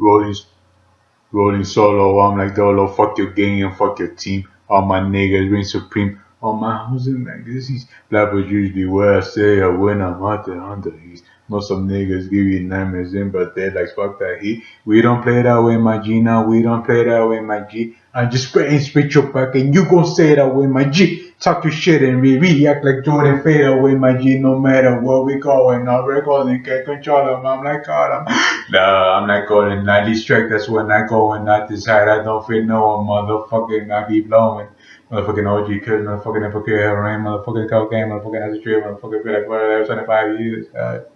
rolling, rolling solo. I'm like Dolo, fuck your gang and fuck your team. All my niggas reign supreme. All my housing like this is black was usually where I say I when I'm out there the east. Know some niggas give you nightmares in, but they like fuck that heat. We don't play that way, my G. Now we don't play that way, my G. I just spit and spit your back, and you gon' say that way, my G. Talk your shit and we react like Jordan fade away, my G. No matter where we going, our recording can't control them. I'm like God, I'm nah, I'm not going. I distract. That's when I go and not decide. I don't feel no one, motherfucking. I be blowing. Motherfucking OG kid, motherfucking hypocrite, rain, motherfucking cocaine, motherfucking a tree, motherfucking feel like whatever, 25 years. God.